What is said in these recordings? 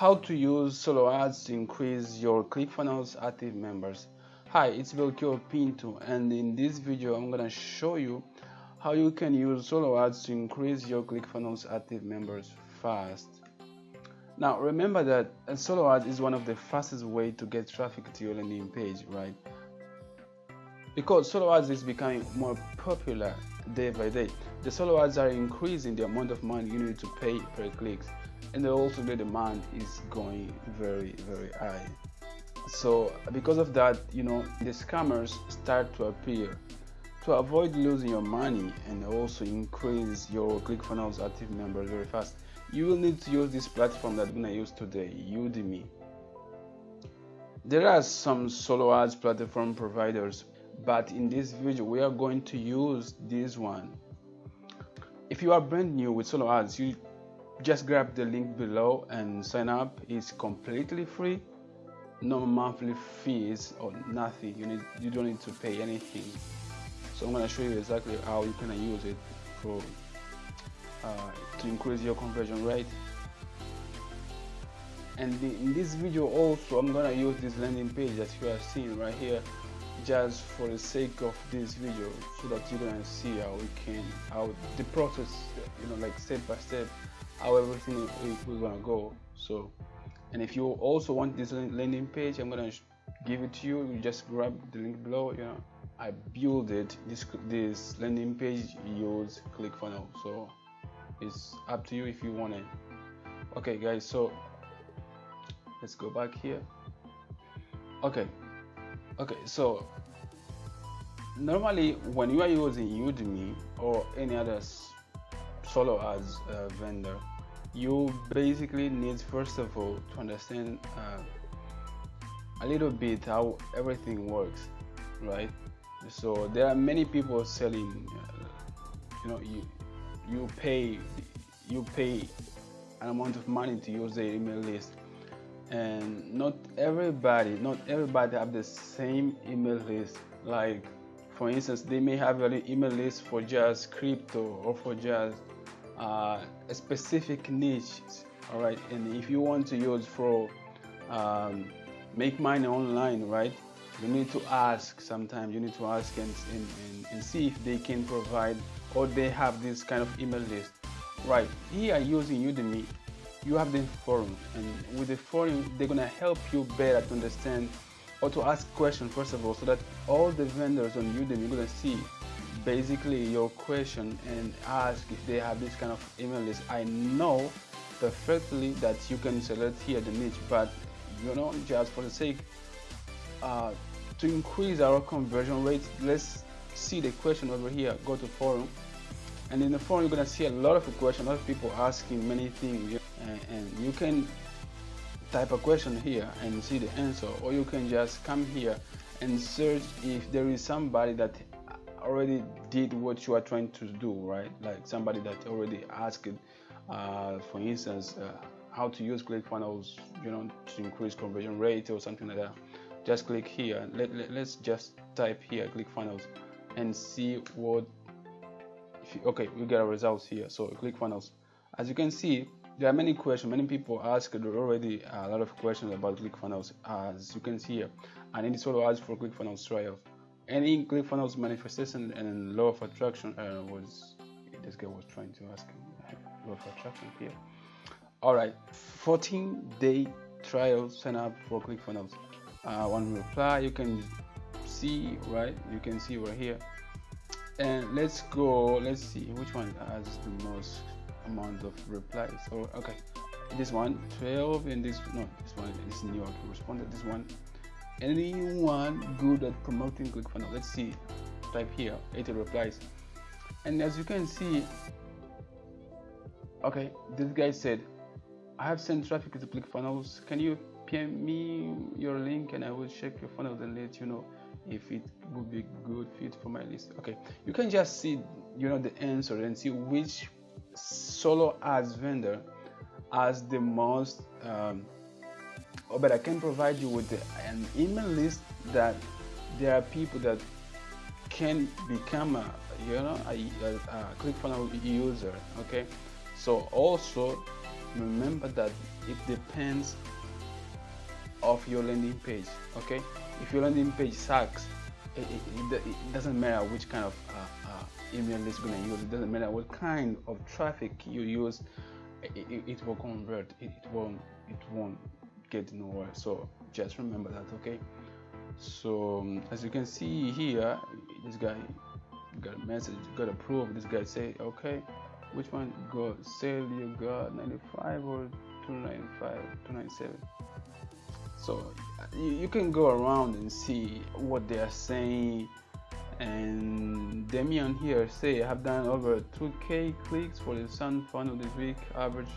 how to use solo ads to increase your ClickFunnels active members. Hi, it's Belchior Pinto and in this video I'm gonna show you how you can use solo ads to increase your ClickFunnels active members fast. Now remember that a solo ad is one of the fastest way to get traffic to your landing page, right? Because solo ads is becoming more popular day by day. The solo ads are increasing the amount of money you need to pay per clicks and also the demand is going very very high. So because of that you know the scammers start to appear. To avoid losing your money and also increase your ClickFunnels active members very fast you will need to use this platform that we're gonna use today Udimi. There are some solo ads platform providers but in this video we are going to use this one if you are brand new with solo ads you just grab the link below and sign up. It's completely free. No monthly fees or nothing. You need you don't need to pay anything. So i'm going to show you exactly how you can use it for uh, to increase your conversion rate. And the, in this video also i'm going to use this landing page that you are seeing right here just for the sake of this video so that you're gonna see how we can how the process you know like step by step how everything we're gonna go. So and if you also want this landing page i'm gonna give it to you. You just grab the link below you know. I build it this this landing page. Use clickfunnels so it's up to you if you want it okay guys so let's go back here. Okay okay so normally when you are using udimi or any other solo ads uh, vendor you basically need first of all to understand uh, a little bit how everything works right? So there are many people selling uh, you know you you pay you pay an amount of money to use the email list and not everybody not everybody have the same email list. Like for instance they may have an email list for just crypto or for just uh, a specific niche all right and if you want to use for um, make money online right? You need to ask sometimes. You need to ask and, and, and, see if they can provide or they have this kind of email list. Right here using udimi you have the forum and with the forum they're gonna help you better to understand or to ask questions first of all so that all the vendors on udimi you're gonna see basically your question and ask if they have this kind of email list. I know perfectly that you can select here the niche but you know just for the sake uh, to increase our conversion rate let's see the question over here. Go to forum and in the forum you're gonna see a lot of questions a lot of people asking many things and, and you can type a question here and see the answer or you can just come here and search if there is somebody that already did what you are trying to do, right? Like somebody that already asked, uh, for instance, uh, how to use ClickFunnels, you know, to increase conversion rate or something like that. Just click here. Let, let, us just type here ClickFunnels and see what. Okay, we get our results here. So click funnels As you can see, there are many questions. Many people asked already a lot of questions about ClickFunnels. As you can see here, and it solo ads for ClickFunnels trial any ClickFunnels manifestation and law of attraction uh, was this guy was trying to ask law of attraction here. All right, 14 day trial sign up for ClickFunnels. Uh, one reply you can see right. You can see right here. And let's go. Let's see which one has the most amount of replies. So okay, this one 12 and this no this one is New York responded this one anyone good at promoting ClickFunnels? Let's see. Type here, 80 replies. And as you can see, okay, this guy said, I have sent traffic to ClickFunnels. Can you PM me your link and I will check your funnels and let you know if it would be good fit for my list. Okay, you can just see, you know, the answer and see which solo ads vendor has the most um, or but I can provide you with an email list that there are people that can become a you know a, a, a ClickFunnels user okay so also remember that it depends of your landing page okay if your landing page sucks it, it, it, it doesn't matter which kind of uh, uh, email list you're going to use. It doesn't matter what kind of traffic you use it, will convert. It, won't it won't get nowhere. So just remember that okay? So um, as you can see here this guy got a message got approved. This guy say okay which one? Go sale you got 95 or 295 297 so you, you can go around and see what they are saying. And Demian here say I have done over 2k clicks for the Sun funnel this week average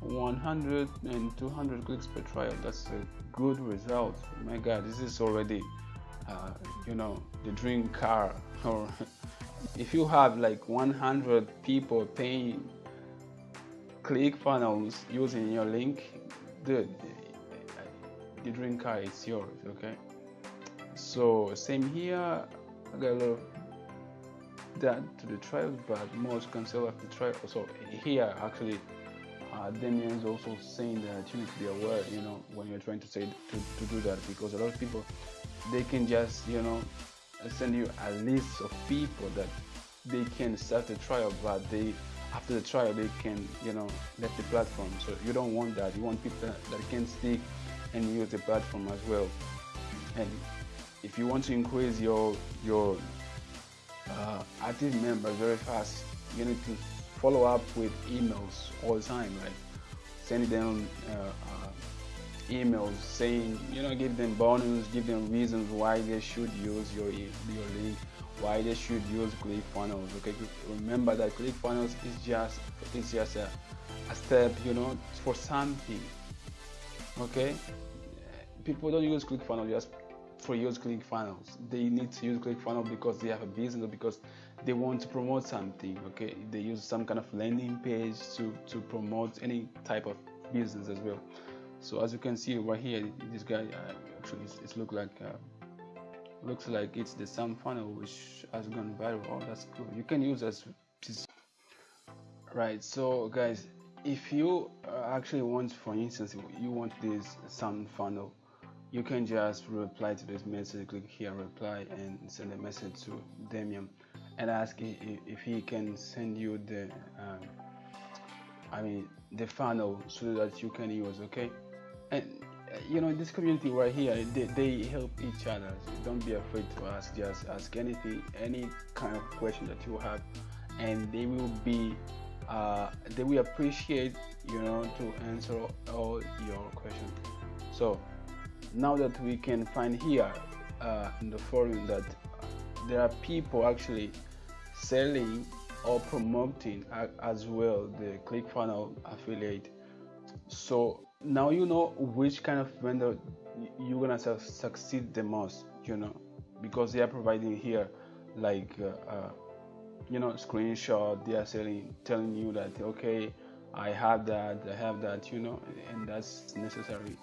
100 and 200 clicks per trial. That's a good result. My god this is already uh, you know the dream car. Or if you have like 100 people paying click funnels using your link dude the car is yours okay? So same here. I got a little that to the trials but most can cancel after trial. So here actually uh, Damien is also saying that you need to be aware you know when you're trying to say to, to do that because a lot of people they can just you know send you a list of people that they can start the trial but they after the trial they can you know let the platform. So you don't want that. You want people that can stick and use the platform as well. And if you want to increase your your uh, active members very fast you need to follow up with emails all the time like send them uh, uh, emails saying you know give them bonus give them reasons why they should use your your link why they should use ClickFunnels okay? Remember that ClickFunnels is just it's just a, a step you know for something okay people don't use ClickFunnels just for use ClickFunnels. They need to use ClickFunnels because they have a business or because they want to promote something. Okay, they use some kind of landing page to to promote any type of business as well. So as you can see right here, this guy uh, actually it's, it's look like uh, looks like it's the same funnel which has gone viral. Oh, that's cool. You can use as right. So guys, if you uh, actually want, for instance, you want this sound funnel you can just reply to this message click here reply and send a message to Demian and ask if he can send you the um, I mean the funnel so that you can use okay? And uh, you know this community right here they, they help each other so don't be afraid to ask just ask anything any kind of question that you have and they will be uh, they will appreciate you know to answer all your questions so now that we can find here uh, in the forum that there are people actually selling or promoting as well the ClickFunnels affiliate. So now you know which kind of vendor you're gonna su succeed the most, you know, because they are providing here like uh, uh, you know screenshot. They are selling, telling you that okay, I have that, I have that, you know, and that's necessary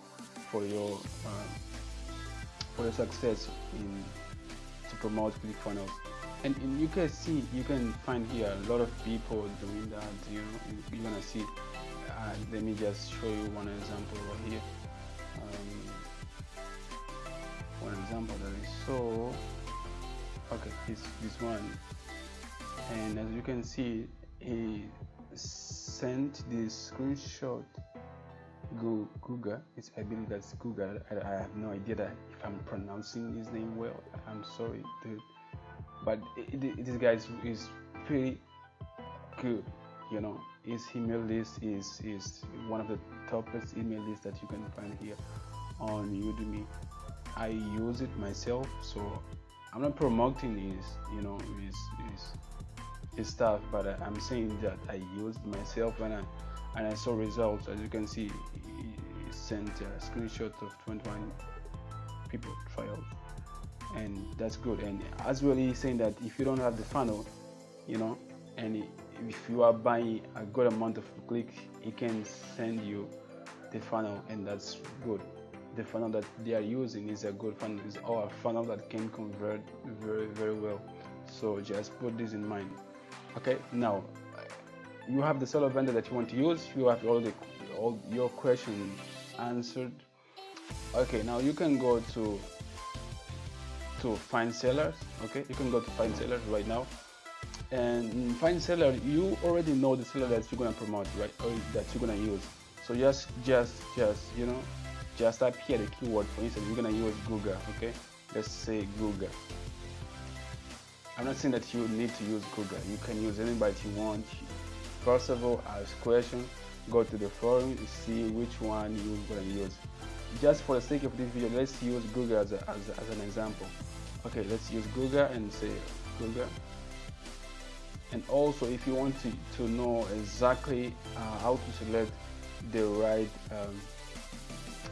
for your uh, for your success in to promote ClickFunnels. And, and you can see, you can find here a lot of people doing that. You know, you're gonna see. Uh, let me just show you one example right here. Um, one example that is so okay. This this one, and as you can see, he sent this screenshot Guga. It's, I believe that's Guga. I, I, have no idea that if I'm pronouncing his name well. I'm sorry, dude. But it, it, this guy is, is pretty good. You know, his email list is is one of the toughest email lists that you can find here on Udimi. I use it myself, so I'm not promoting his, you know, his, his stuff, but I'm saying that I used myself and I and I saw results. As you can see he sent a screenshot of 21 people trials and that's good. And as well he's saying that if you don't have the funnel you know and if you are buying a good amount of clicks he can send you the funnel and that's good. The funnel that they are using is a good funnel is our funnel that can convert very very well. So just put this in mind okay now you have the seller vendor that you want to use you have all the all your questions answered. Okay now you can go to to find sellers okay? You can go to find sellers right now. And find seller you already know the seller that you're gonna promote right? Or that you're gonna use. So just just just you know just type here the keyword. For instance you're gonna use google okay? Let's say google i'm not saying that you need to use google. You can use anybody you want. First of all ask questions go to the forum see which one you're gonna use. Just for the sake of this video let's use google as, a, as, as an example. Okay let's use google and say google. And also if you want to, to know exactly uh, how to select the right um,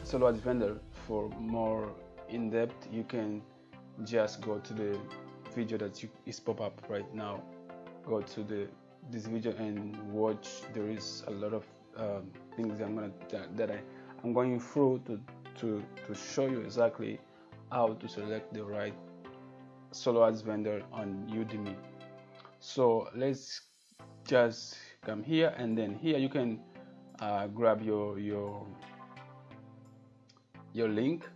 solo vendor for more in-depth you can just go to the video that you, is pop up right now. Go to the this video and watch. There is a lot of um, things I'm gonna that, that I I'm going through to to to show you exactly how to select the right solo ads vendor on Udimi. So let's just come here and then here you can uh, grab your your your link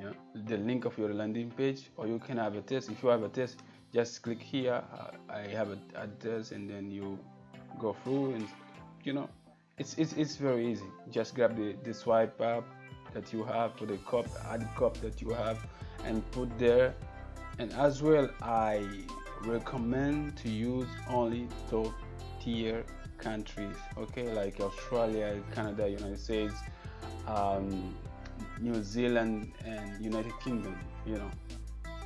yeah. The link of your landing page or you can have a test. If you have a test just click here I have a, a test and then you go through and you know it's it's, it's very easy. Just grab the, the swipe up that you have for the cup add cup that you have and put there. And as well I recommend to use only top tier countries okay? Like australia canada united states um, new zealand and united kingdom you know.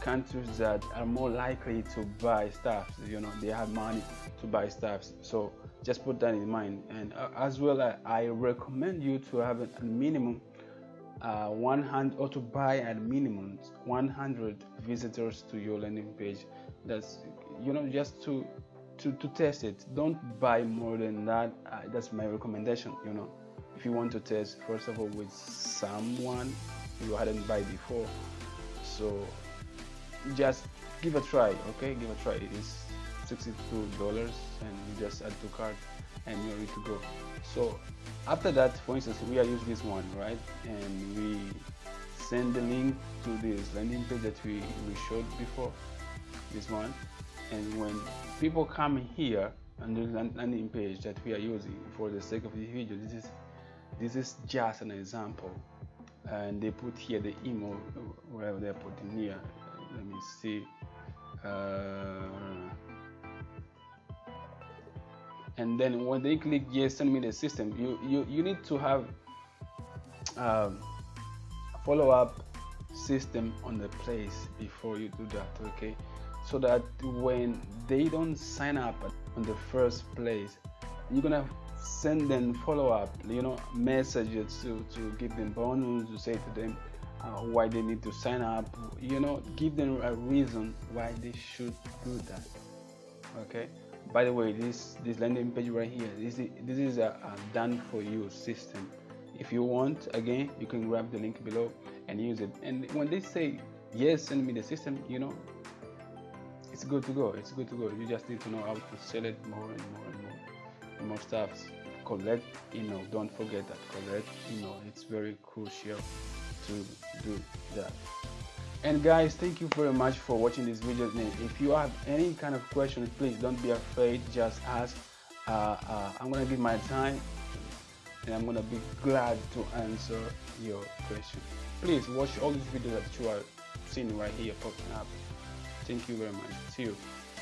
Countries that are more likely to buy stuff you know they have money to buy stuff. So just put that in mind. And uh, as well I, recommend you to have a, a minimum uh, 100 or to buy at minimum 100 visitors to your landing page. That's you know just to to, to test it. Don't buy more than that. Uh, that's my recommendation you know if you want to test first of all with someone you hadn't buy before. So just give a try okay? Give a try. It is 62 dollars and you just add to cart and you're ready to go. So after that for instance we are using this one right? And we send the link to this landing page that we, we showed before this one. And when people come here on the landing page that we are using for the sake of this video this is this is just an example and they put here the email wherever they're putting here. Let me see. Uh, and then when they click yes send me the system you you, you need to have um, follow-up system on the place before you do that okay? So that when they don't sign up on the first place you're gonna send them follow-up you know messages to, to give them bonus to say to them uh, why they need to sign up you know give them a reason why they should do that okay by the way this this landing page right here this is, this is a, a done for you system if you want again you can grab the link below and use it and when they say yes send me the system you know it's good to go. It's good to go. You just need to know how to sell it more and more and more, more stuff. Collect email. Don't forget that. Collect email. It's very crucial to do that. And guys, thank you very much for watching this video. If you have any kind of questions, please don't be afraid. Just ask. Uh, uh, I'm gonna give my time, and I'm gonna be glad to answer your question. Please watch all these videos that you are seeing right here popping up. Thank you very much. See you.